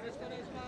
Let's go, let's go.